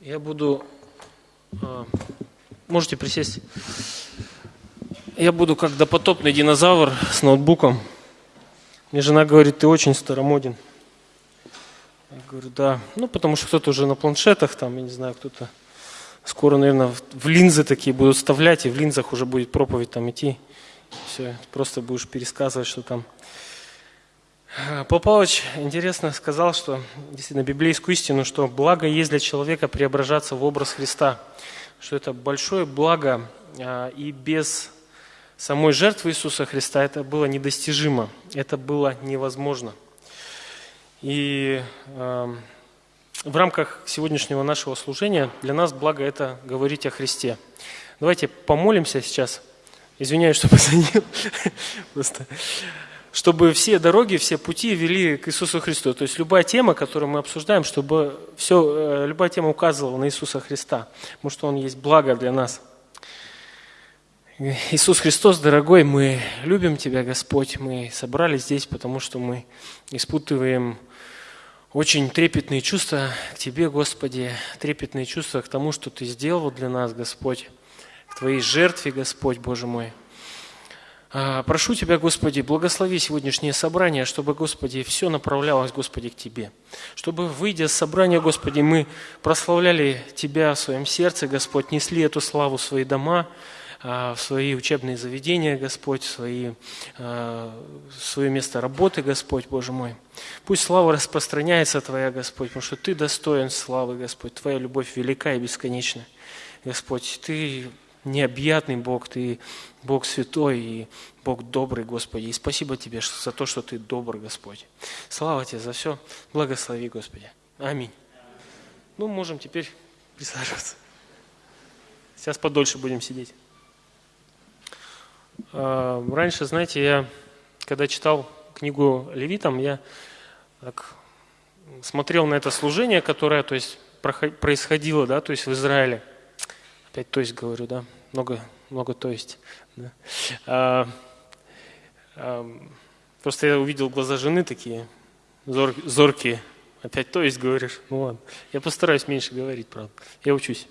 Я буду... а, Можете присесть. Я буду как допотопный динозавр с ноутбуком. Мне жена говорит, ты очень старомоден. Я говорю, да. Ну, потому что кто-то уже на планшетах, там, я не знаю, кто-то скоро, наверное, в линзы такие будут вставлять, и в линзах уже будет проповедь там идти. Все, просто будешь пересказывать, что там. Павел Павлович интересно сказал, что действительно библейскую истину, что благо есть для человека преображаться в образ Христа, что это большое благо, а, и без самой жертвы Иисуса Христа это было недостижимо, это было невозможно. И э, в рамках сегодняшнего нашего служения для нас благо это говорить о Христе. Давайте помолимся сейчас. Извиняюсь, что позвонил. Просто чтобы все дороги, все пути вели к Иисусу Христу. То есть любая тема, которую мы обсуждаем, чтобы все, э, любая тема указывала на Иисуса Христа, потому что Он есть благо для нас. Иисус Христос, дорогой, мы любим Тебя, Господь. Мы собрались здесь, потому что мы испытываем очень трепетные чувства к Тебе, Господи, трепетные чувства к тому, что Ты сделал для нас, Господь, к Твоей жертве, Господь, Боже мой. А, прошу Тебя, Господи, благослови сегодняшнее собрание, чтобы, Господи, все направлялось, Господи, к Тебе. Чтобы, выйдя с собрания, Господи, мы прославляли Тебя в своем сердце, Господь, несли эту славу в свои дома, а, в свои учебные заведения, Господь, в, свои, а, в свое место работы, Господь, Боже мой. Пусть слава распространяется Твоя, Господь, потому что Ты достоин славы, Господь. Твоя любовь велика и бесконечна. Господь, Ты необъятный Бог, Ты Бог святой и Бог добрый, Господи. И спасибо Тебе за то, что Ты добрый, Господь. Слава Тебе за все. Благослови, Господи. Аминь. Ну, можем теперь присаживаться. Сейчас подольше будем сидеть. А, раньше, знаете, я, когда читал книгу Левитам, я так смотрел на это служение, которое то есть, происходило да, то есть в Израиле. Опять то есть говорю, да, много, много то есть. Да. А, а, просто я увидел глаза жены такие зор, зоркие. Опять то есть говоришь? Ну ладно. Я постараюсь меньше говорить, правда. Я учусь.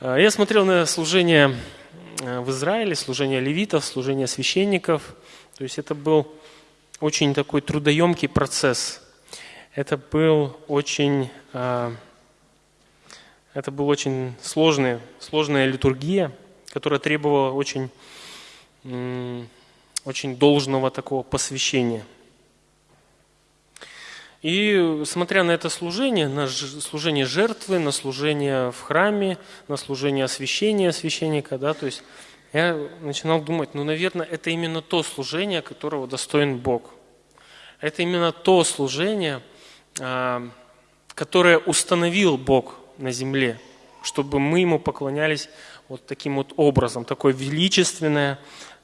А, я смотрел на служение Э, в Израиле, служение левитов, служение священников. То есть это был очень такой трудоемкий процесс. Это был очень, э, это был очень сложный, сложная литургия, которая требовала очень, очень должного такого посвящения – и смотря на это служение, на служение жертвы, на служение в храме, на служение освящения священника, да, то есть я начинал думать, ну, наверное, это именно то служение, которого достоин Бог. Это именно то служение, а, которое установил Бог на земле, чтобы мы Ему поклонялись вот таким вот образом, такое величественное,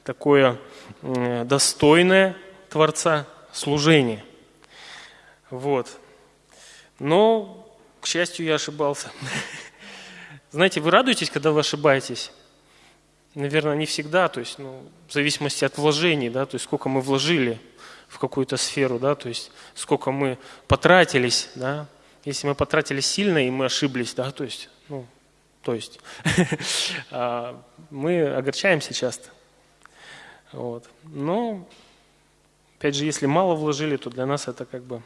такое достойное Творца служение – вот. Но, к счастью, я ошибался. Знаете, вы радуетесь, когда вы ошибаетесь? Наверное, не всегда, то есть, ну, в зависимости от вложений, да, то есть сколько мы вложили в какую-то сферу, да, то есть сколько мы потратились, да. Если мы потратили сильно и мы ошиблись, да, то есть, ну, то есть, а, мы огорчаемся часто. Вот. Но, опять же, если мало вложили, то для нас это как бы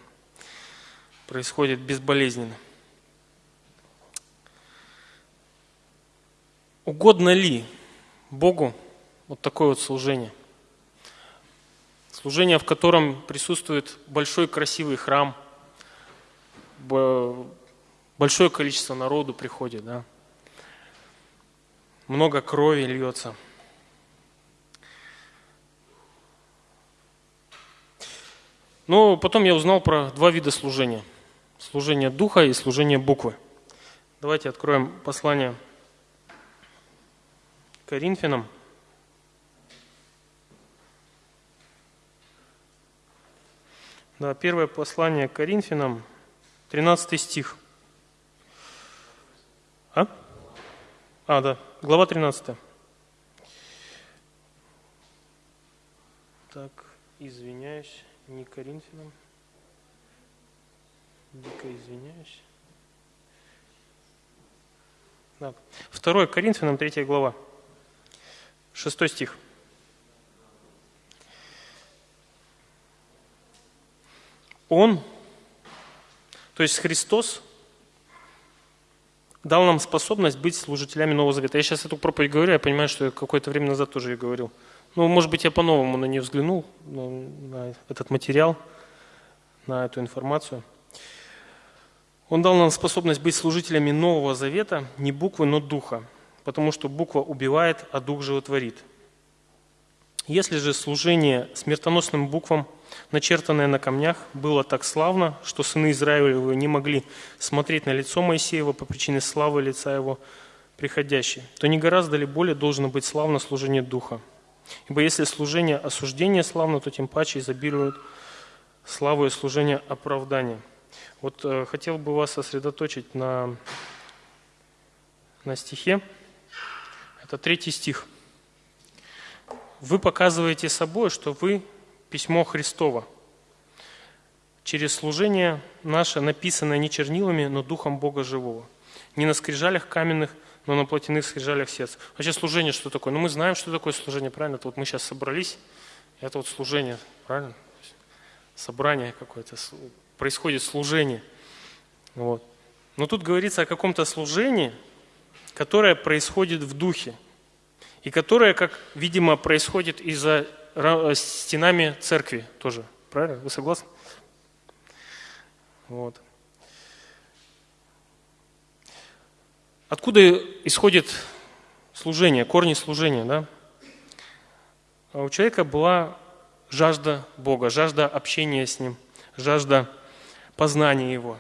происходит безболезненно. Угодно ли Богу вот такое вот служение? Служение, в котором присутствует большой красивый храм, большое количество народу приходит, да? много крови льется. Но потом я узнал про два вида служения – служение духа и служение буквы. Давайте откроем послание Коринфянам. Да, первое послание Коринфянам, 13 стих. А? А, да, глава 13. Так, извиняюсь, не Коринфянам. Дико извиняюсь. Да. 2 Коринфянам, 3 глава, 6 стих. Он, то есть Христос, дал нам способность быть служителями Нового Завета. Я сейчас эту проповедь говорю, я понимаю, что я какое-то время назад тоже ее говорил. Ну, может быть, я по-новому на нее взглянул, на этот материал, на эту информацию. Он дал нам способность быть служителями Нового Завета, не буквы, но духа, потому что буква убивает, а дух животворит. Если же служение смертоносным буквам, начертанное на камнях, было так славно, что сыны Израилевы не могли смотреть на лицо Моисеева по причине славы лица его приходящей, то не гораздо ли более должно быть славно служение духа? Ибо если служение осуждения славно, то тем паче изобилует славу и служение оправдания. Вот э, хотел бы вас сосредоточить на, на стихе. Это третий стих – вы показываете собой, что вы письмо Христово. Через служение наше, написанное не чернилами, но духом Бога живого. Не на скрижалях каменных, но на плотяных скрижалях сердца. Вообще служение что такое? Ну мы знаем, что такое служение, правильно? Это вот мы сейчас собрались, это вот служение, правильно? Собрание какое-то, происходит служение. Вот. Но тут говорится о каком-то служении, которое происходит в духе – и которая, как видимо, происходит из-за стенами церкви тоже. Правильно? Вы согласны? Вот. Откуда исходит служение, корни служения, да? А у человека была жажда Бога, жажда общения с Ним, жажда познания Его.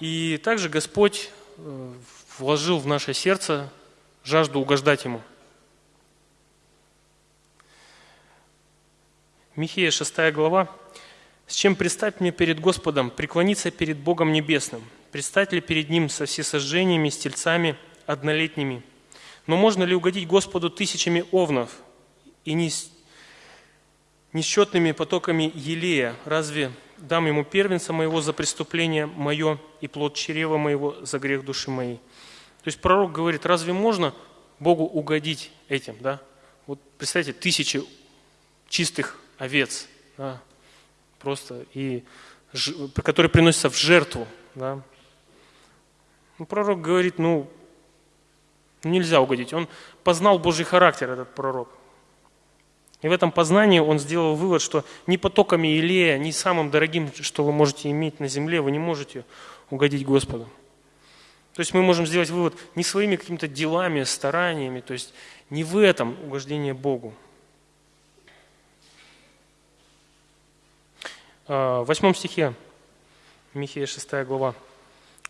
И также Господь э, вложил в наше сердце жажду угождать Ему. Михея 6 глава. «С чем предстать мне перед Господом, преклониться перед Богом Небесным? Предстать ли перед Ним со всесожжениями, с тельцами однолетними? Но можно ли угодить Господу тысячами овнов и несчетными потоками елея? Разве дам Ему первенца моего за преступление мое и плод чрева моего за грех души моей?» То есть пророк говорит, разве можно Богу угодить этим? Да? Вот представьте, тысячи чистых овец, да? просто, и, которые приносятся в жертву. Да? Ну, пророк говорит, ну, нельзя угодить. Он познал Божий характер, этот пророк. И в этом познании он сделал вывод, что ни потоками Илея, ни самым дорогим, что вы можете иметь на земле, вы не можете угодить Господу. То есть мы можем сделать вывод не своими какими-то делами, стараниями, то есть не в этом угождение Богу. А, в восьмом стихе, Михея 6 глава.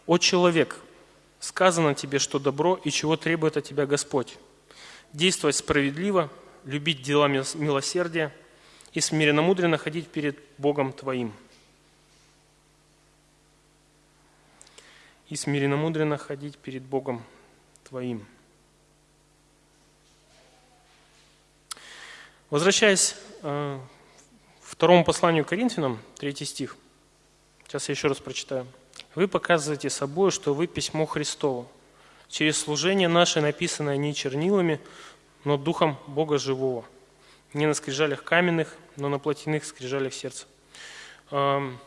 «О человек, сказано тебе, что добро и чего требует от тебя Господь. Действовать справедливо, любить дела милосердия и смиренно мудренно ходить перед Богом твоим». И смиренно-мудренно ходить перед Богом твоим. Возвращаясь э, к второму посланию Коринфянам, третий стих. Сейчас я еще раз прочитаю. «Вы показываете собой, что вы письмо Христово, через служение наше, написанное не чернилами, но духом Бога живого, не на скрижалях каменных, но на плотяных скрижалях сердца». Эм,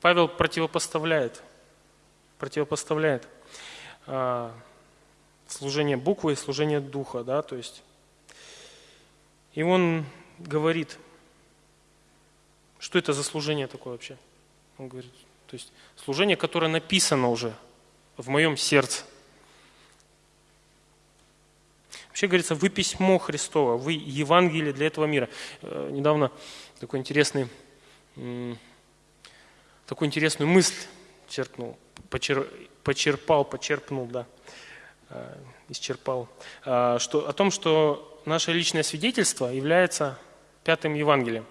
Павел противопоставляет – противопоставляет а, служение буквы и служение духа, да, то есть. И он говорит, что это за служение такое вообще? Он говорит, то есть служение, которое написано уже в моем сердце. Вообще говорится, вы письмо Христово, вы Евангелие для этого мира. Э, недавно такой интересный, такую интересную мысль черкнул почер, почерпал, почерпнул, да, э, исчерпал, э, что, о том, что наше личное свидетельство является пятым Евангелием.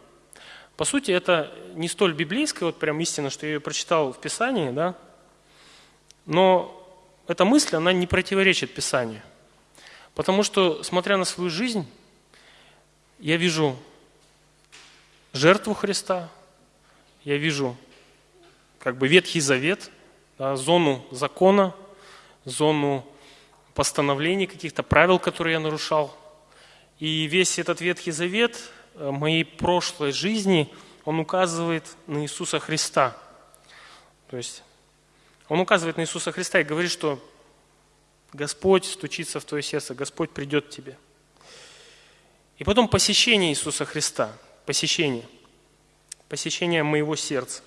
По сути, это не столь библейская вот прям истина, что я ее прочитал в Писании, да, но эта мысль, она не противоречит Писанию. Потому что, смотря на свою жизнь, я вижу жертву Христа, я вижу как бы Ветхий Завет – да, зону закона, зону постановлений, каких-то правил, которые я нарушал. И весь этот Ветхий Завет э, моей прошлой жизни, он указывает на Иисуса Христа. То есть он указывает на Иисуса Христа и говорит, что Господь стучится в твое сердце, Господь придет к тебе. И потом посещение Иисуса Христа, посещение, посещение моего сердца.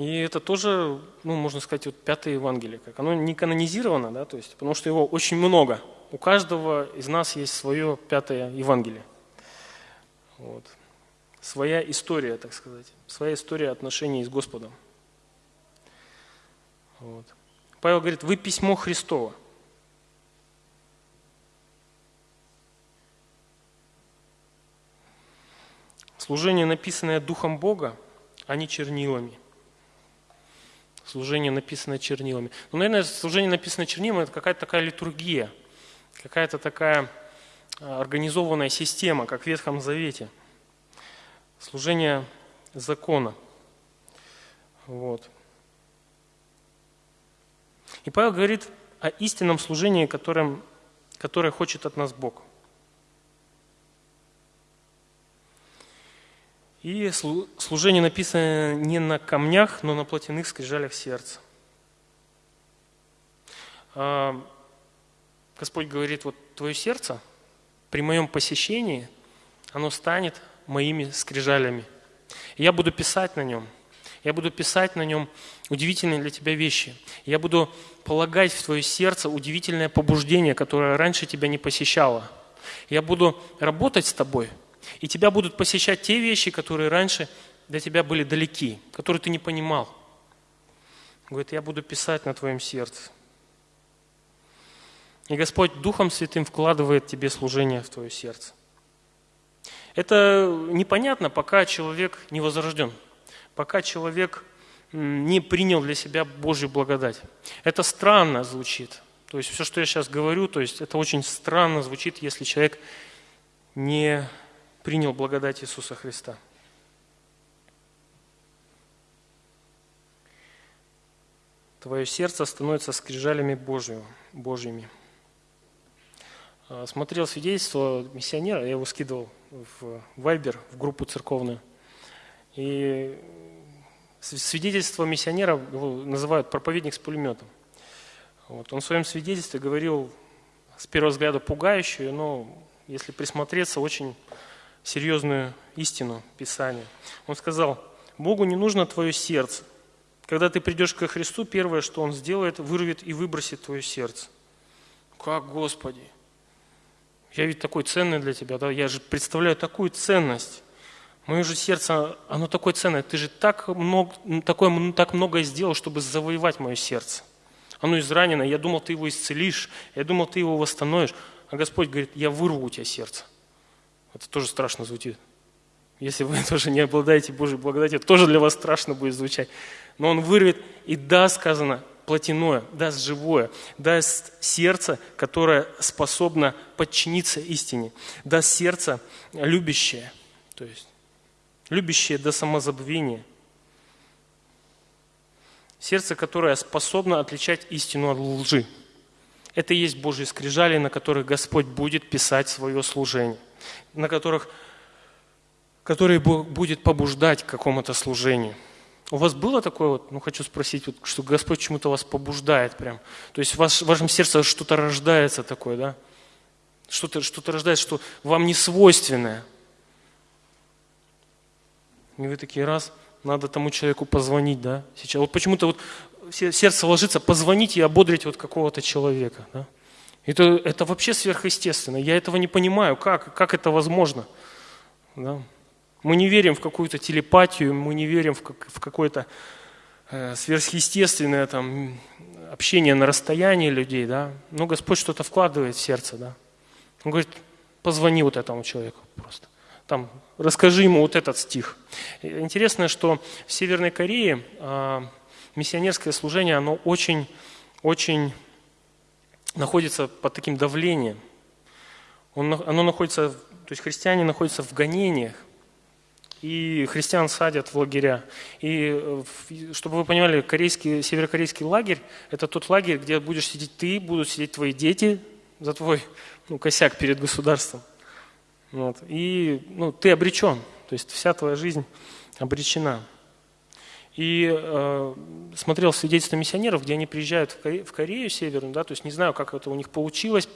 И это тоже, ну, можно сказать, вот пятое Евангелие. Как. Оно не канонизировано, да, то есть, потому что его очень много. У каждого из нас есть свое пятое Евангелие. Вот. Своя история, так сказать. Своя история отношений с Господом. Вот. Павел говорит, вы письмо Христово. Служение, написанное Духом Бога, а не чернилами – служение, написанное чернилами. Ну, наверное, служение, написанное чернилами, это какая-то такая литургия, какая-то такая а, организованная система, как в Ветхом Завете. Служение закона. Вот. И Павел говорит о истинном служении, которым, которое хочет от нас Бог. И служение написано не на камнях, но на плотяных скрижалях сердца. А, Господь говорит, вот твое сердце при моем посещении, оно станет моими скрижалями. Я буду писать на нем. Я буду писать на нем удивительные для тебя вещи. Я буду полагать в твое сердце удивительное побуждение, которое раньше тебя не посещало. Я буду работать с тобой – и тебя будут посещать те вещи, которые раньше для тебя были далеки, которые ты не понимал. Говорит, я буду писать на твоем сердце. И Господь Духом Святым вкладывает тебе служение в твое сердце. Это непонятно, пока человек не возрожден, пока человек не принял для себя Божью благодать. Это странно звучит. То есть все, что я сейчас говорю, то есть это очень странно звучит, если человек не принял благодать Иисуса Христа. Твое сердце становится скрижалями Божьими. Божьими. А, смотрел свидетельство миссионера, я его скидывал в Вайбер, в группу церковную. И свидетельство миссионера называют проповедник с пулеметом. Вот. Он в своем свидетельстве говорил с первого взгляда пугающую, но если присмотреться, очень серьезную истину Писания. Он сказал, Богу не нужно твое сердце. Когда ты придешь ко Христу, первое, что Он сделает, вырвет и выбросит твое сердце. Как, Господи? Я ведь такой ценный для Тебя, да? Я же представляю такую ценность. Мое же сердце, оно такое ценное. Ты же так много, такое, так многое сделал, чтобы завоевать мое сердце. Оно изранено. Я думал, ты его исцелишь. Я думал, ты его восстановишь. А Господь говорит, я вырву у тебя сердце. Это тоже страшно звучит. Если вы тоже не обладаете Божьей благодатью, тоже для вас страшно будет звучать. Но Он вырвет и даст, сказано, плотяное, даст живое, даст сердце, которое способно подчиниться истине, даст сердце любящее, то есть любящее до самозабвения. Сердце, которое способно отличать истину от лжи. Это и есть Божьи скрижали, на которых Господь будет писать свое служение на которых, которые будет побуждать к какому-то служению. У вас было такое вот, ну хочу спросить, вот, что Господь чему-то вас побуждает прям. То есть в, ваш, в вашем сердце что-то рождается такое, да? Что-то что рождается, что вам не свойственное. И вы такие раз, надо тому человеку позвонить, да? Сейчас. Вот почему-то вот сердце ложится позвонить и ободрить вот какого-то человека, да? Это, это вообще сверхъестественно. Я этого не понимаю, как, как это возможно. Да? Мы не верим в какую-то телепатию, мы не верим в, как, в какое-то э, сверхъестественное там, общение на расстоянии людей. Да? Но Господь что-то вкладывает в сердце. Да? Он говорит, позвони вот этому человеку просто. Там, расскажи ему вот этот стих. Интересно, что в Северной Корее э, миссионерское служение, оно очень, очень находится под таким давлением. Он, оно находится, то есть христиане находятся в гонениях. и христиан садят в лагеря. И э, чтобы вы понимали, корейский, северокорейский лагерь – это тот лагерь, где будешь сидеть ты, будут сидеть твои дети за твой ну, косяк перед государством. Вот. И ну, ты обречен, то есть вся твоя жизнь обречена. И э, смотрел свидетельства миссионеров, где они приезжают в Корею, в Корею Северную, да, то есть не знаю, как это у них получилось,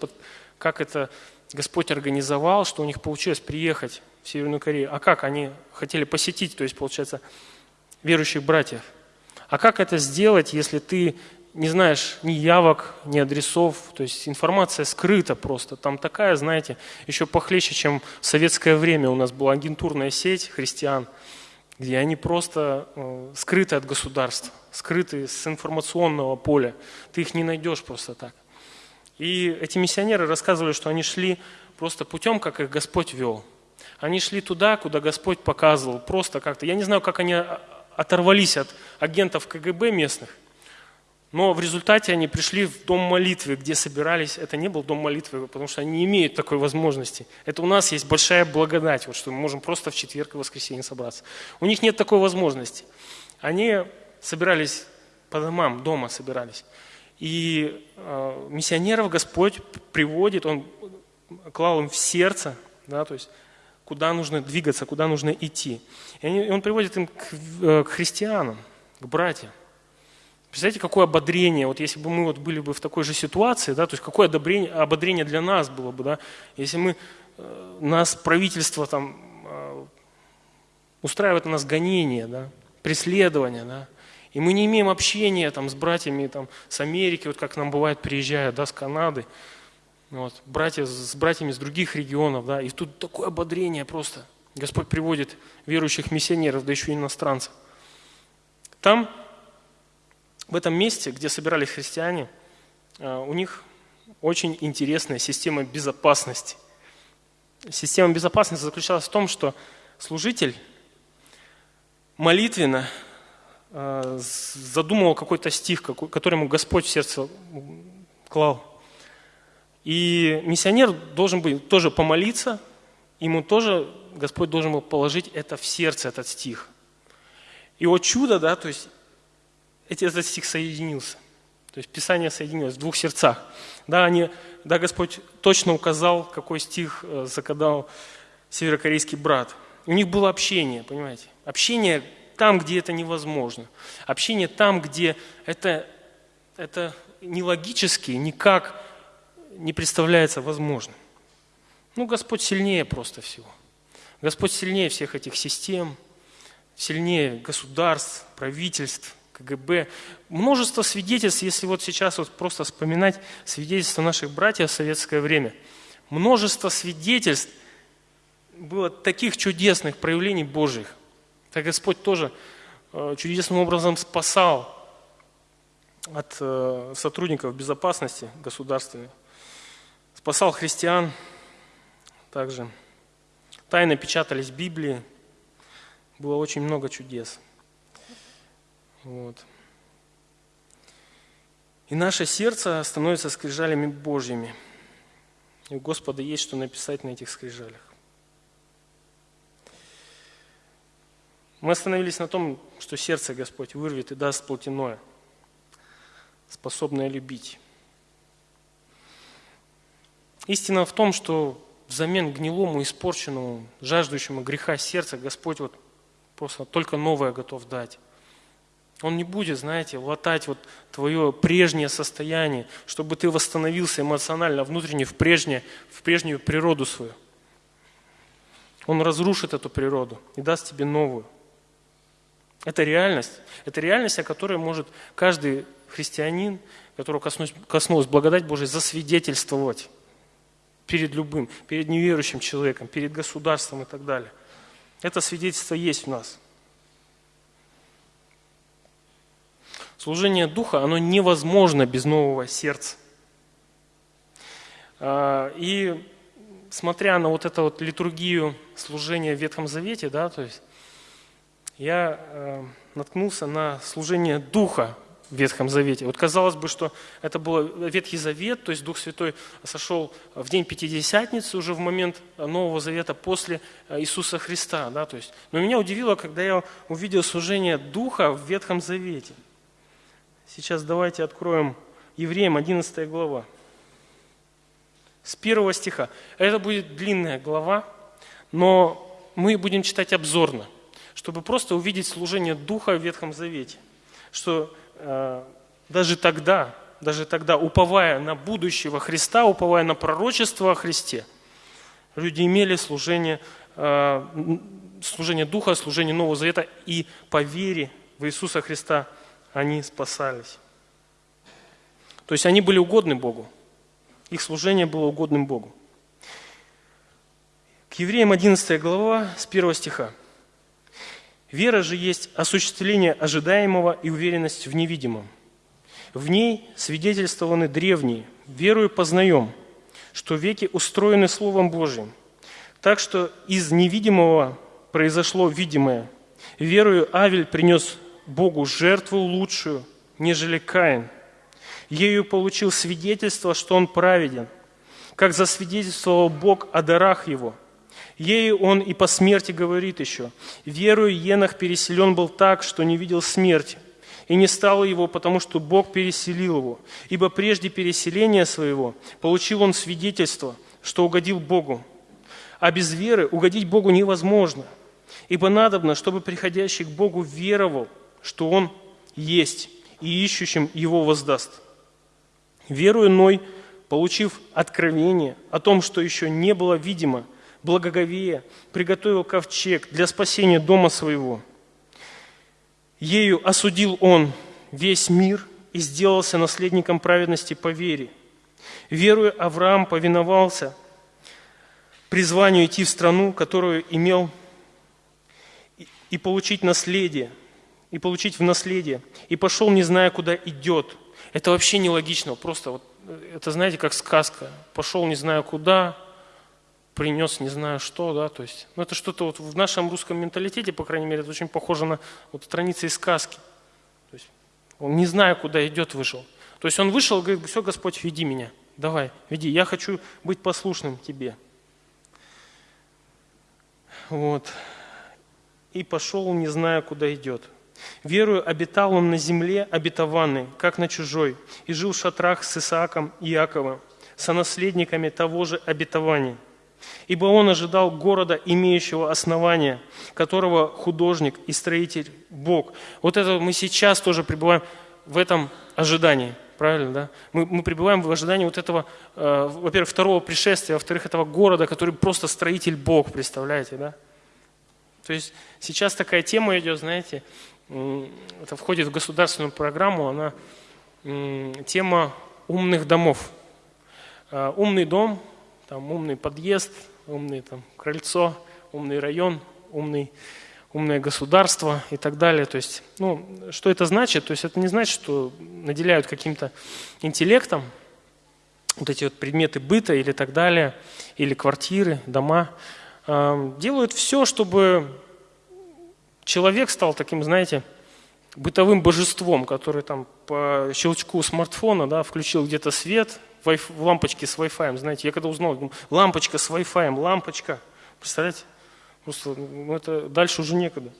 как это Господь организовал, что у них получилось приехать в Северную Корею. А как они хотели посетить, то есть, получается, верующих братьев. А как это сделать, если ты не знаешь ни явок, ни адресов, то есть информация скрыта просто. Там такая, знаете, еще похлеще, чем в советское время у нас была агентурная сеть христиан, где они просто э, скрыты от государства, скрыты с информационного поля. Ты их не найдешь просто так. И эти миссионеры рассказывали, что они шли просто путем, как их Господь вел. Они шли туда, куда Господь показывал, просто как-то. Я не знаю, как они оторвались от агентов КГБ местных, но в результате они пришли в дом молитвы, где собирались. Это не был дом молитвы, потому что они не имеют такой возможности. Это у нас есть большая благодать, вот, что мы можем просто в четверг и воскресенье собраться. У них нет такой возможности. Они собирались по домам, дома собирались. И э, миссионеров Господь приводит, Он клал им в сердце, да, то есть куда нужно двигаться, куда нужно идти. И, они, и Он приводит им к, э, к христианам, к братьям. Представляете, какое ободрение, вот если бы мы вот были бы в такой же ситуации, да, то есть какое ободрение, ободрение для нас было бы, да, если мы, э, нас правительство там э, устраивает на нас гонение, да, преследование, да, и мы не имеем общения там, с братьями там, с Америки, вот как нам бывает приезжают, да, с Канады, вот, братья с братьями из других регионов, да, и тут такое ободрение просто. Господь приводит верующих миссионеров, да еще и иностранцев. Там, в этом месте, где собирались христиане, а, у них очень интересная система безопасности. Система безопасности заключалась в том, что служитель молитвенно Э, задумывал какой-то стих, который ему Господь в сердце клал. И миссионер должен был тоже помолиться, ему тоже Господь должен был положить это в сердце, этот стих. И вот чудо, да, то есть этот стих соединился. То есть Писание соединилось в двух сердцах. Да, они, да, Господь точно указал, какой стих э, закадал северокорейский брат. У них было общение, понимаете? Общение там, где это невозможно. Общение там, где это, это нелогически никак не представляется возможным. Ну, Господь сильнее просто всего. Господь сильнее всех этих систем, сильнее государств, правительств, КГБ. Множество свидетельств, если вот сейчас вот просто вспоминать свидетельства наших братьев в советское время. Множество свидетельств было таких чудесных проявлений Божьих – так Господь тоже э, чудесным образом спасал от э, сотрудников безопасности государственной, спасал христиан также. Тайно печатались Библии, было очень много чудес. Вот. И наше сердце становится скрижалями Божьими. И у Господа есть что написать на этих скрижалях. Мы остановились на том, что сердце Господь вырвет и даст плотяное, способное любить. Истина в том, что взамен гнилому, испорченному, жаждущему греха сердца Господь вот просто только новое готов дать. Он не будет, знаете, латать вот твое прежнее состояние, чтобы ты восстановился эмоционально, внутренне в, прежнее, в прежнюю природу свою. Он разрушит эту природу и даст тебе новую. Это реальность. Это реальность, о которой может каждый христианин, которого коснулась, коснулась благодать Божия, засвидетельствовать перед любым, перед неверующим человеком, перед государством и так далее. Это свидетельство есть в нас. Служение Духа, оно невозможно без нового сердца. А, и смотря на вот эту вот литургию служения в Ветхом Завете, да, то есть я э, наткнулся на служение Духа в Ветхом Завете. Вот казалось бы, что это был Ветхий Завет, то есть Дух Святой сошел в день Пятидесятницы, уже в момент Нового Завета после э, Иисуса Христа. Да, то есть. Но меня удивило, когда я увидел служение Духа в Ветхом Завете. Сейчас давайте откроем Евреям 11 глава. С первого стиха. Это будет длинная глава, но мы будем читать обзорно, чтобы просто увидеть служение Духа в Ветхом Завете. Что Э, даже тогда, даже тогда, уповая на будущего Христа, уповая на пророчество о Христе, люди имели служение, э, служение Духа, служение Нового Завета, и по вере в Иисуса Христа они спасались. То есть они были угодны Богу. Их служение было угодным Богу. К евреям 11 глава с 1 стиха. Вера же есть осуществление ожидаемого и уверенность в невидимом. В ней свидетельствованы древние, верую познаем, что веки устроены Словом Божьим, так что из невидимого произошло видимое. Верую Авель принес Богу жертву лучшую, нежели Каин. Ею получил свидетельство, что он праведен, как засвидетельствовал Бог о дарах его – Ею он и по смерти говорит еще, «Верую, Енах переселен был так, что не видел смерти, и не стало его, потому что Бог переселил его. Ибо прежде переселения своего получил он свидетельство, что угодил Богу. А без веры угодить Богу невозможно, ибо надобно, чтобы приходящий к Богу веровал, что Он есть, и ищущим Его воздаст. Верую Ной, получив откровение о том, что еще не было видимо – благоговея, приготовил ковчег для спасения дома своего. Ею осудил он весь мир и сделался наследником праведности по вере. Веруя, Авраам повиновался призванию идти в страну, которую имел, и получить наследие, и получить в наследие, и пошел, не зная, куда идет. Это вообще нелогично, просто вот, это, знаете, как сказка. Пошел, не зная куда, принес не знаю что, да, то есть, ну это что-то вот в нашем русском менталитете, по крайней мере, это очень похоже на вот страницы из сказки. То есть он не зная, куда идет, вышел. То есть он вышел и говорит, все, Господь, веди меня, давай, веди, я хочу быть послушным Тебе. Вот. И пошел, не зная, куда идет. Верую, обитал он на земле обетованной, как на чужой, и жил в шатрах с Исааком и Иаковом, сонаследниками того же обетования – Ибо он ожидал города, имеющего основания, которого художник и строитель Бог. Вот это мы сейчас тоже пребываем в этом ожидании. Правильно, да? Мы, мы пребываем в ожидании вот этого, э, во-первых, второго пришествия, во-вторых, этого города, который просто строитель Бог, представляете, да? То есть сейчас такая тема идет, знаете, это входит в государственную программу, она тема умных домов. Э, умный дом там умный подъезд, умный там крыльцо, умный район, умный, умное государство и так далее. То есть, ну, что это значит? То есть это не значит, что наделяют каким-то интеллектом вот эти вот предметы быта или так далее, или квартиры, дома. Делают все, чтобы человек стал таким, знаете, бытовым божеством, который там по щелчку смартфона да, включил где-то свет, лампочки с Wi-Fi. Знаете, я когда узнал, думаю, лампочка с Wi-Fi, лампочка. Представляете? Просто ну, это дальше уже некогда.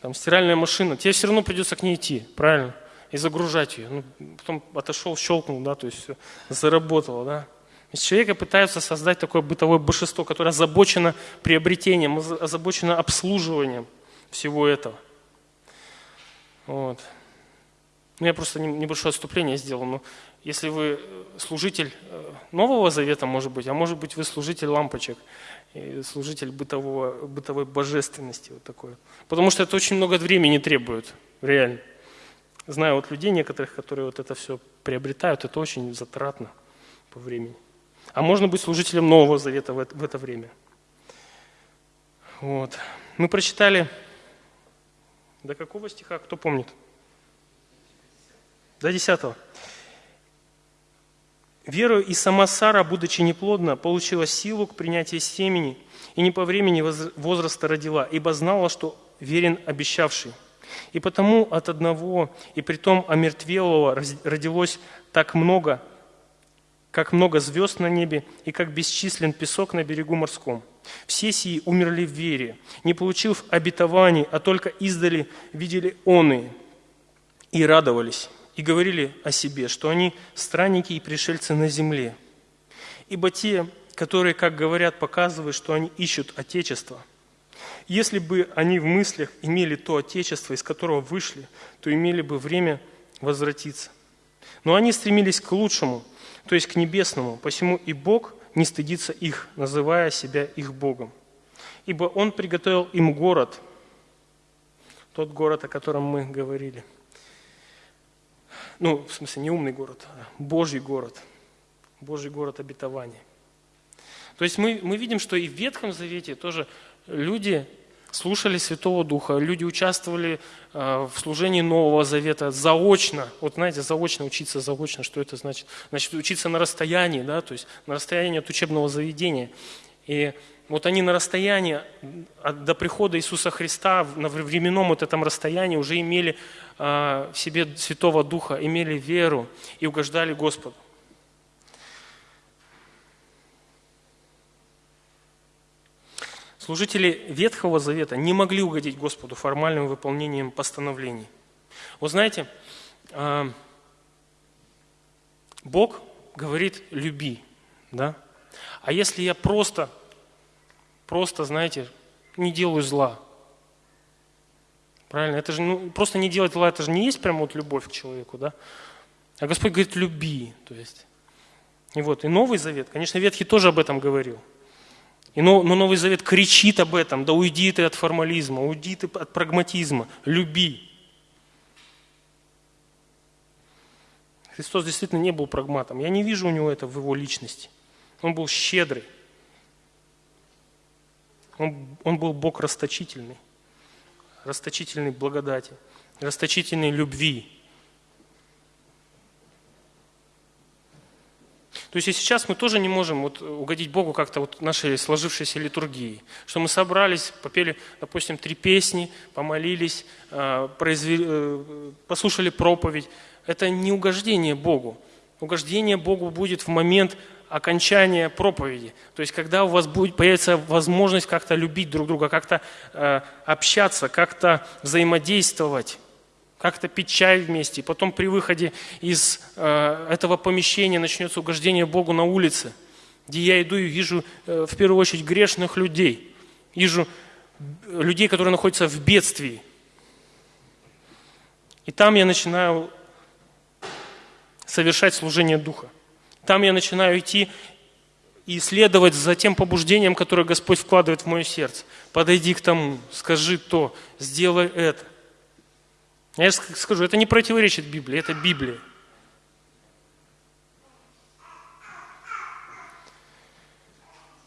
Там стиральная машина, тебе все равно придется к ней идти, правильно? И загружать ее. Ну, потом отошел, щелкнул, да, то есть все, заработало, да. Из человека пытаются создать такое бытовое божество, которое озабочено приобретением, озабочено обслуживанием всего этого. Вот. Ну, я просто небольшое отступление сделал. Но если вы э, служитель э, Нового Завета, может быть, а может быть, вы служитель лампочек, служитель бытового, бытовой божественности. Вот такой. Потому что это очень много времени требует, реально. Знаю вот людей некоторых, которые вот это все приобретают, это очень затратно по времени. А можно быть служителем Нового Завета в это, время. Вот. Мы прочитали до какого стиха, кто помнит? До десятого. Верою и сама Сара, будучи неплодна, получила силу к принятию семени и не по времени возраста родила, ибо знала, что верен обещавший. И потому от одного, и притом омертвелого родилось так много, как много звезд на небе, и как бесчислен песок на берегу морском. Все сии умерли в вере, не получив обетований, а только издали видели оны и радовались, и говорили о себе, что они странники и пришельцы на земле. Ибо те, которые, как говорят, показывают, что они ищут Отечество – если бы они в мыслях имели то Отечество, из которого вышли, то имели бы время возвратиться. Но они стремились к лучшему, то есть к небесному, посему и Бог не стыдится их, называя себя их Богом. Ибо Он приготовил им город, тот город, о котором мы говорили. Ну, в смысле, не умный город, а Божий город. Божий город обетования. То есть мы, мы видим, что и в Ветхом Завете тоже люди слушали Святого Духа, люди участвовали э, в служении Нового Завета заочно. Вот знаете, заочно учиться заочно, что это значит? Значит, учиться на расстоянии, да, то есть на расстоянии от учебного заведения. И вот они на расстоянии до прихода Иисуса Христа, на временном вот этом расстоянии уже имели э, в себе Святого Духа, имели веру и угождали Господу. Служители Ветхого Завета не могли угодить Господу формальным выполнением постановлений. Вы знаете, а, Бог говорит «люби», да? А если я просто, просто, знаете, не делаю зла, правильно? Это же ну, просто не делать зла, это же не есть прямо вот любовь к человеку, да? А Господь говорит «люби», то есть. И вот, и Новый Завет, конечно, Ветхий тоже об этом говорил – и но, но Новый Завет кричит об этом, да уйди ты от формализма, уйди ты от прагматизма, люби. Христос действительно не был прагматом. Я не вижу у него это в его личности. Он был щедрый. Он, он был Бог расточительный. Расточительный благодати, расточительной любви. То есть и сейчас мы тоже не можем вот угодить Богу как-то вот нашей сложившейся литургии. Что мы собрались, попели, допустим, три песни, помолились, а, произвели, э, послушали проповедь. Это не угождение Богу. Угождение Богу будет в момент окончания проповеди. То есть, когда у вас будет, появится возможность как-то любить друг друга, как-то э, общаться, как-то взаимодействовать как-то пить чай вместе. И потом при выходе из э, этого помещения начнется угождение Богу на улице, где я иду и вижу э, в первую очередь грешных людей. Вижу людей, которые находятся в бедствии. И там я начинаю совершать служение Духа. Там я начинаю идти и следовать за тем побуждением, которое Господь вкладывает в мое сердце. Подойди к тому, скажи то, сделай это. Я скажу, это не противоречит Библии, это Библия.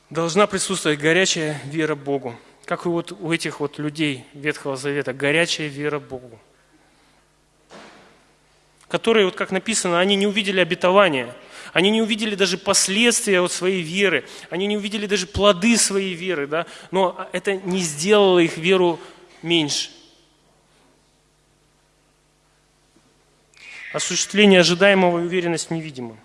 Должна присутствовать горячая вера Богу. Как и вот у этих вот людей Ветхого Завета, горячая вера Богу. Которые, вот как написано, они не увидели обетования, они не увидели даже последствия от своей веры, они не увидели даже плоды своей веры, да? но это не сделало их веру меньше. Осуществление ожидаемого и уверенность в невидимом.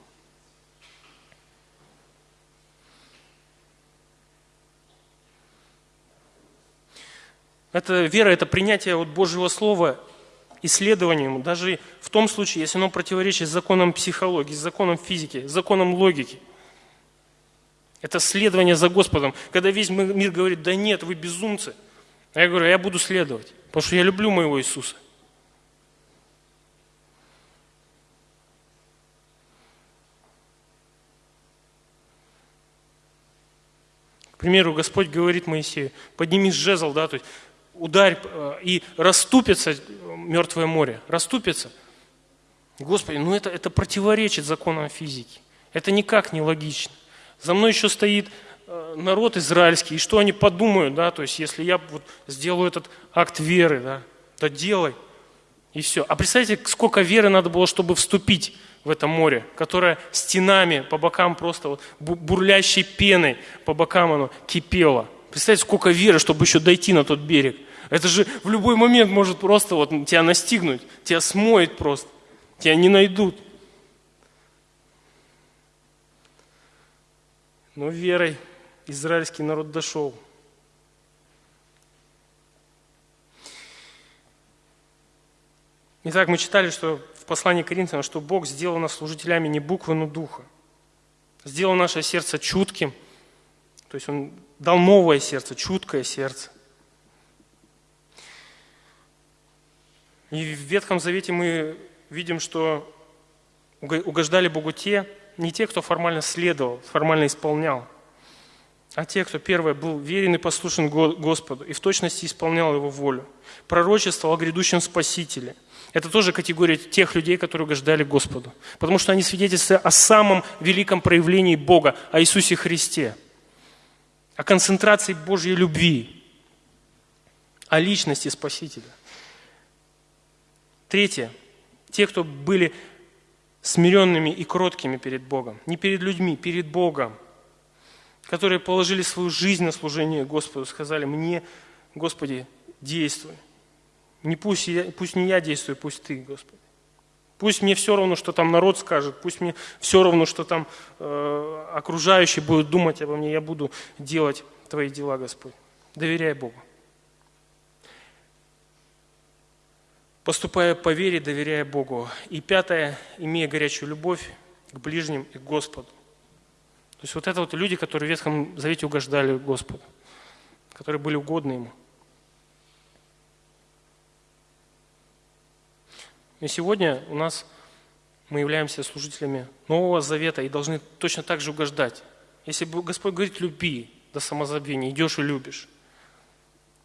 Это вера, это принятие от Божьего Слова исследованием, даже в том случае, если оно противоречит законам психологии, законам физики, законам логики. Это следование за Господом. Когда весь мир говорит, да нет, вы безумцы. А я говорю, я буду следовать, потому что я люблю моего Иисуса. Примеру, Господь говорит Моисею, подними жезл, да, то есть ударь, э, и расступится мертвое море, расступится. Господи, ну это, это противоречит законам физики. Это никак не логично. За мной еще стоит э, народ израильский, и что они подумают, да, то есть если я вот сделаю этот акт веры, да, то делай, и все. А представьте, сколько веры надо было, чтобы вступить в это море, которое стенами по бокам просто вот бурлящей пеной по бокам оно кипело. Представьте, сколько веры, чтобы еще дойти на тот берег. Это же в любой момент может просто вот тебя настигнуть, тебя смоет просто, тебя не найдут. Но верой израильский народ дошел. Итак, мы читали, что послании к Коринфянам, что Бог сделал нас служителями не буквы, но духа. Сделал наше сердце чутким, то есть Он дал новое сердце, чуткое сердце. И в Ветхом Завете мы видим, что угождали Богу те, не те, кто формально следовал, формально исполнял, а те, кто первое был верен и послушен Господу и в точности исполнял Его волю. Пророчество о грядущем Спасителе. Это тоже категория тех людей, которые угождали Господу. Потому что они свидетельствуют о самом великом проявлении Бога, о Иисусе Христе, о концентрации Божьей любви, о личности Спасителя. Третье. Те, кто были смиренными и кроткими перед Богом. Не перед людьми, перед Богом. Которые положили свою жизнь на служение Господу. Сказали, мне, Господи, действуй. Не пусть, я, пусть не я действую, пусть Ты, Господи. Пусть мне все равно, что там народ скажет, пусть мне все равно, что там э, окружающие будут думать обо мне, я буду делать Твои дела, Господь. Доверяй Богу. Поступая по вере, доверяя Богу. И пятое, имея горячую любовь к ближним и к Господу. То есть вот это вот люди, которые в Ветхом Завете угождали Господу, которые были угодны Ему. И сегодня у нас мы являемся служителями Нового Завета и должны точно так же угождать. Если Господь говорит «люби» до самозабвения, идешь и любишь.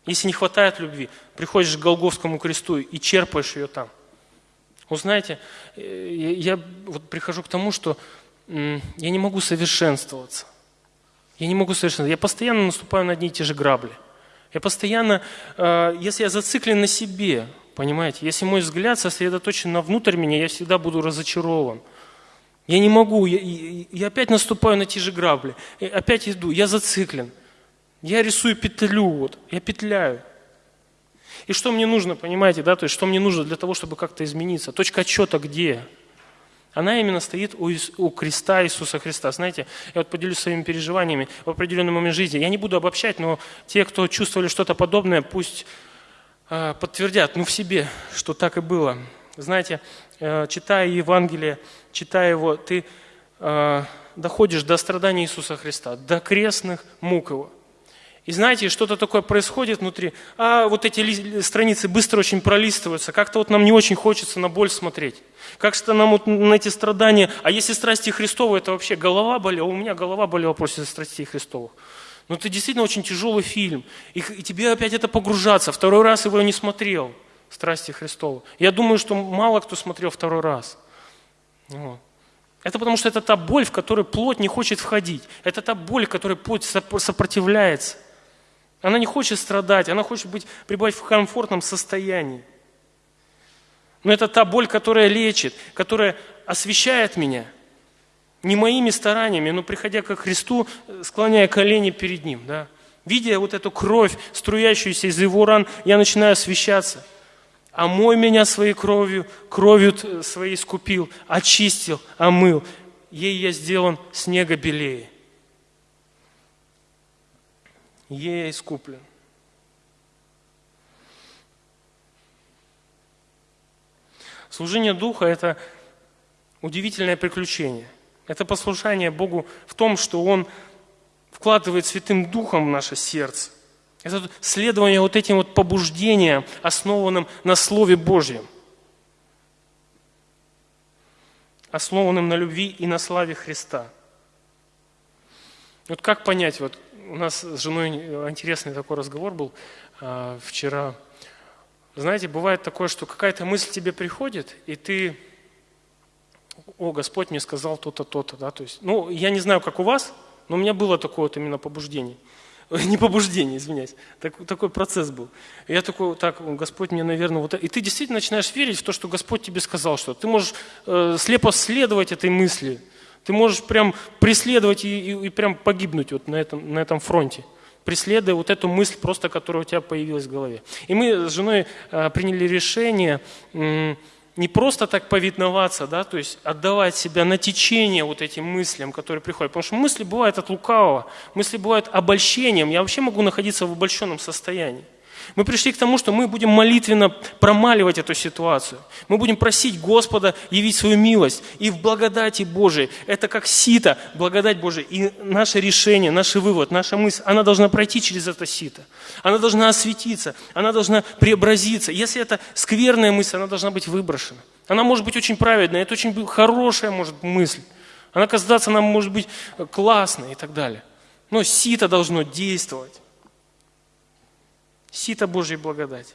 Если не хватает любви, приходишь к Голговскому кресту и черпаешь ее там. Вы знаете, э, я вот прихожу к тому, что я не могу совершенствоваться. Я не могу совершенствоваться. Я постоянно наступаю на одни и те же грабли. Я постоянно, э, если я зациклен на себе, Понимаете? Если мой взгляд сосредоточен на внутрь меня, я всегда буду разочарован. Я не могу, я, я, опять наступаю на те же грабли, я опять иду, я зациклен. Я рисую петлю, вот, я петляю. И что мне нужно, понимаете, да, то есть что мне нужно для того, чтобы как-то измениться? Точка отчета где? Она именно стоит у, у креста Иисуса Христа. Знаете, я вот поделюсь своими переживаниями в определенный момент жизни. Я не буду обобщать, но те, кто чувствовали что-то подобное, пусть подтвердят, ну в себе, что так и было. Знаете, э, читая Евангелие, читая его, ты э, доходишь до страдания Иисуса Христа, до крестных мук его. И знаете, что-то такое происходит внутри. А вот эти страницы быстро очень пролистываются. Как-то вот нам не очень хочется на боль смотреть. Как-то нам вот на эти страдания. А если страсти Христовы, это вообще голова болела. У меня голова болела после страстей Христовых. Но это действительно очень тяжелый фильм. И, и тебе опять это погружаться. Второй раз его не смотрел. Страсти Христова. Я думаю, что мало кто смотрел второй раз. Вот. Это потому что это та боль, в которой плоть не хочет входить. Это та боль, в которой плоть сопротивляется. Она не хочет страдать, она хочет быть, пребывать в комфортном состоянии. Но это та боль, которая лечит, которая освещает меня – не моими стараниями, но приходя к Христу, склоняя колени перед Ним. Да? Видя вот эту кровь, струящуюся из Его ран, я начинаю освещаться. Омой меня своей кровью, кровью своей скупил, очистил, омыл. Ей я сделан снега белее. Ей я искуплен. Служение Духа – это удивительное приключение. Это послушание Богу в том, что Он вкладывает Святым Духом в наше сердце. Это следование вот этим вот побуждениям, основанным на Слове Божьем. Основанным на любви и на славе Христа. Вот как понять, вот у нас с женой интересный такой разговор был а, вчера. Знаете, бывает такое, что какая-то мысль тебе приходит, и ты о, Господь мне сказал то-то, то-то, да, то есть, ну, я не знаю, как у вас, но у меня было такое вот именно побуждение. Не побуждение, извиняюсь. Так, такой процесс был. И я такой, так, Господь мне, наверное, вот... И ты действительно начинаешь верить в то, что Господь тебе сказал что Ты можешь э, слепо следовать этой мысли. Ты можешь прям преследовать и, и, и прям погибнуть вот на этом, на этом фронте. преследуя вот эту мысль просто, которая у тебя появилась в голове. И мы с женой э, приняли решение не просто так повиноваться, да, то есть отдавать себя на течение вот этим мыслям, которые приходят. Потому что мысли бывают от лукавого, мысли бывают обольщением. Я вообще могу находиться в обольщенном состоянии. Мы пришли к тому, что мы будем молитвенно промаливать эту ситуацию. Мы будем просить Господа явить свою милость. И в благодати Божией, это как сито, благодать Божия. И наше решение, наш вывод, наша мысль, она должна пройти через это сито. Она должна осветиться, она должна преобразиться. Если это скверная мысль, она должна быть выброшена. Она может быть очень праведная, это очень хорошая может мысль. Она казаться нам может быть классной и так далее. Но сито должно действовать. Сито Божьей благодати.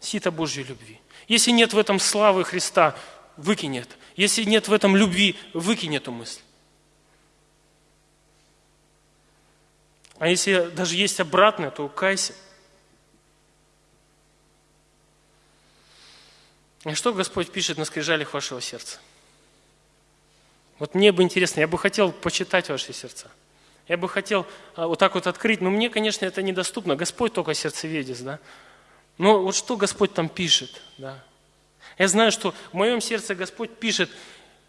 Сито Божьей любви. Если нет в этом славы Христа, выкинь это. Если нет в этом любви, выкинь эту мысль. А если даже есть обратное, то кайся. И что Господь пишет на скрижалях вашего сердца? Вот мне бы интересно, я бы хотел почитать ваши сердца. Я бы хотел а, вот так вот открыть, но мне, конечно, это недоступно. Господь только сердцеведец, да. Но вот что Господь там пишет, да. Я знаю, что в моем сердце Господь пишет,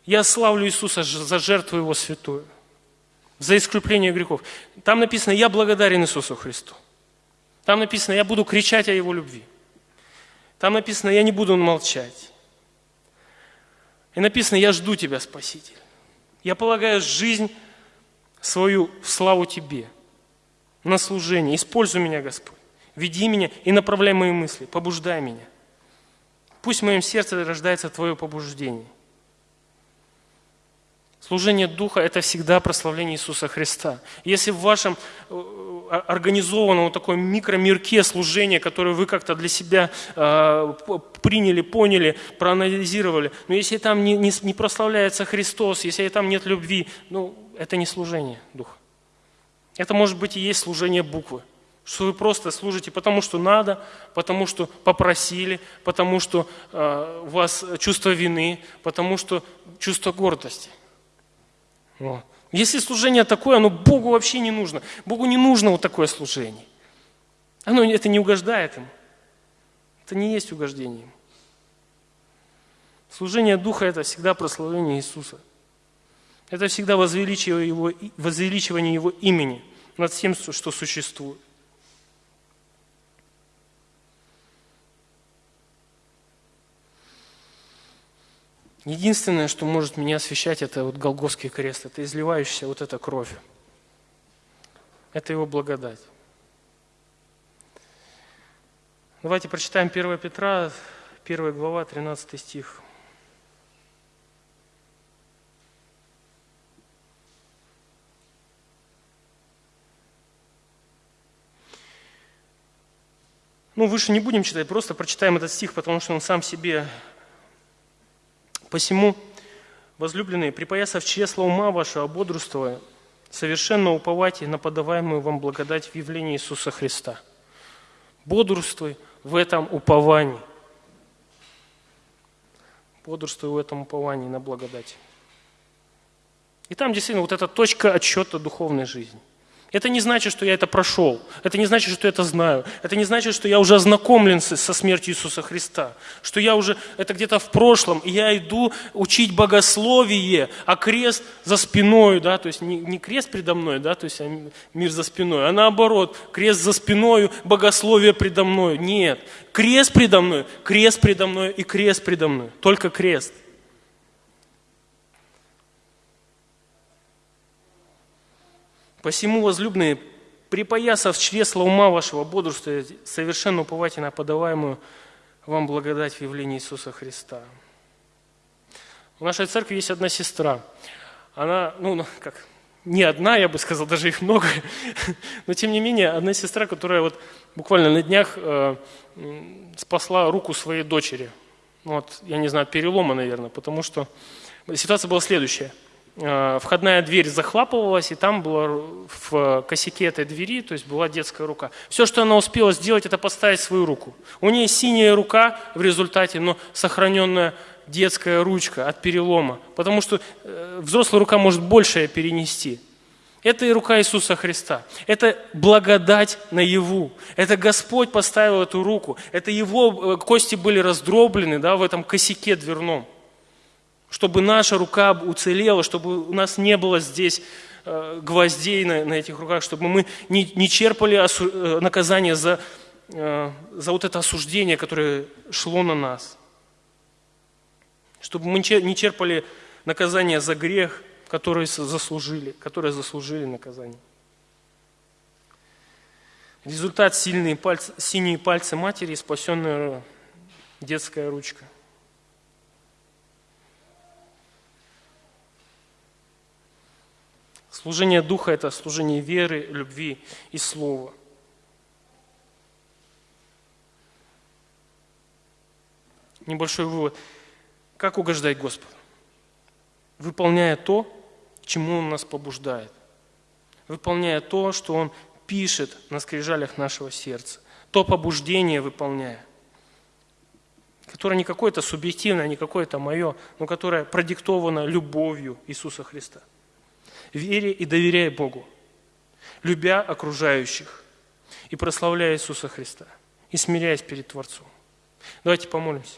я славлю Иисуса за жертву Его святую, за искупление грехов. Там написано, я благодарен Иисусу Христу. Там написано, я буду кричать о Его любви. Там написано, я не буду молчать. И написано, я жду Тебя, Спаситель. Я полагаю жизнь свою славу Тебе, на служение. Используй меня, Господь. Веди меня и направляй мои мысли, побуждай меня. Пусть в моем сердце рождается Твое побуждение. Служение Духа – это всегда прославление Иисуса Христа. Если в вашем э, организованном вот такой микромирке служения, которое вы как-то для себя э, приняли, поняли, проанализировали, но если там не, не, не прославляется Христос, если там нет любви, ну, это не служение Духа. Это может быть и есть служение буквы. Что вы просто служите потому, что надо, потому что попросили, потому что э, у вас чувство вины, потому что чувство гордости. Вот. Если служение такое, оно Богу вообще не нужно. Богу не нужно вот такое служение. Оно это не угождает ему. Это не есть угождение ему. Служение Духа – это всегда прославление Иисуса – это всегда возвеличивание его, возвеличивание его имени над всем, что существует. Единственное, что может меня освещать, это вот Голгофский крест, это изливающаяся вот эта кровь. Это его благодать. Давайте прочитаем 1 Петра, 1 глава, 13 стих. Ну, выше не будем читать, просто прочитаем этот стих, потому что он сам себе. Посему, возлюбленные, припоясав чресло ума вашего, бодрствуя, совершенно уповайте на подаваемую вам благодать в явлении Иисуса Христа. Бодрствуй в этом уповании. Бодрствуй в этом уповании на благодать. И там действительно вот эта точка отсчета духовной жизни. Это не значит, что я это прошел. Это не значит, что я это знаю. Это не значит, что я уже ознакомлен со смертью Иисуса Христа. Что я уже, это где-то в прошлом, и я иду учить богословие, а крест за спиной, да, то есть не, не крест предо мной, да, то есть а мир за спиной, а наоборот, крест за спиной, богословие предо мной. Нет, крест предо мной, крест предо мной и крест предо мной. Только крест. Посему, возлюбленные, припоясав чресла ума вашего, бодрствуя, совершенно уповайте на подаваемую вам благодать в явлении Иисуса Христа. В нашей церкви есть одна сестра. Она, ну, ну как, не одна, я бы сказал, даже их много, но тем не менее, одна сестра, которая вот буквально на днях э, спасла руку своей дочери. Вот, я не знаю, перелома, наверное, потому что ситуация была следующая – входная дверь захлапывалась, и там была в косяке этой двери, то есть была детская рука. Все, что она успела сделать, это поставить свою руку. У нее синяя рука в результате, но сохраненная детская ручка от перелома, потому что э, взрослая рука может большее перенести. Это и рука Иисуса Христа. Это благодать наяву. Это Господь поставил эту руку. Это Его э, кости были раздроблены да, в этом косяке дверном. Чтобы наша рука уцелела, чтобы у нас не было здесь э, гвоздей на, на этих руках, чтобы мы не, не черпали осу, э, наказание за, э, за вот это осуждение, которое шло на нас. Чтобы мы не черпали наказание за грех – которые заслужили, которые заслужили наказание. Результат – сильные пальцы, синие пальцы матери и спасенная детская ручка. Служение Духа – это служение веры, любви и слова. Небольшой вывод. Как угождать Господу? Выполняя то, чему Он нас побуждает, выполняя то, что Он пишет на скрижалях нашего сердца, то побуждение выполняя, которое не какое-то субъективное, не какое-то мое, но которое продиктовано любовью Иисуса Христа. Вере и доверяй Богу, любя окружающих и прославляя Иисуса Христа, и смиряясь перед Творцом. Давайте помолимся.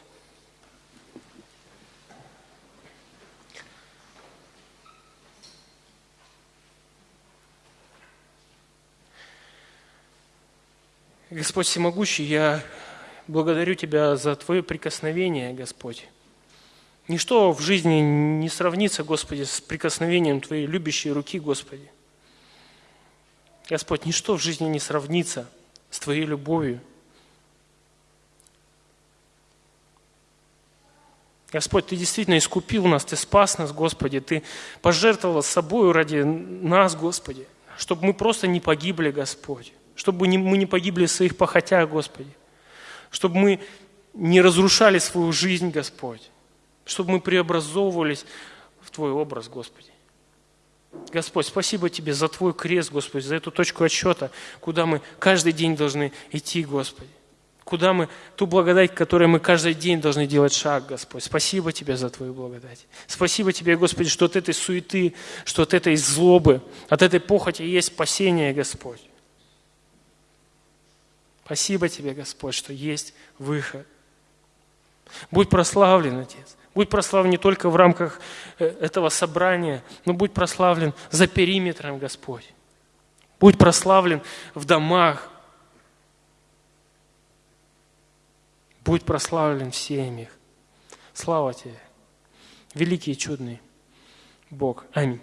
Господь Всемогущий, я благодарю Тебя за Твое прикосновение, Господь. Ничто в жизни не сравнится, Господи, с прикосновением Твоей любящей руки, Господи. Господь, ничто в жизни не сравнится с Твоей любовью. Господь, Ты действительно искупил нас, Ты спас нас, Господи, Ты пожертвовал собой ради нас, Господи, чтобы мы просто не погибли, Господь чтобы мы не погибли в своих похотях, Господи, чтобы мы не разрушали свою жизнь, Господь, чтобы мы преобразовывались в Твой образ, Господи. Господь, спасибо Тебе за Твой крест, Господи, за эту точку отсчета, куда мы каждый день должны идти, Господи. Куда мы, ту благодать, которой мы каждый день должны делать шаг, Господь. Спасибо Тебе за Твою благодать. Спасибо Тебе, Господи, что от этой суеты, что от этой злобы, от этой похоти есть спасение, Господь. Спасибо тебе, Господь, что есть выход. Будь прославлен, Отец. Будь прославлен не только в рамках э, этого собрания, но будь прославлен за периметром, Господь. Будь прославлен в домах. Будь прославлен в семьях. Слава Тебе. Великий и чудный Бог. Аминь.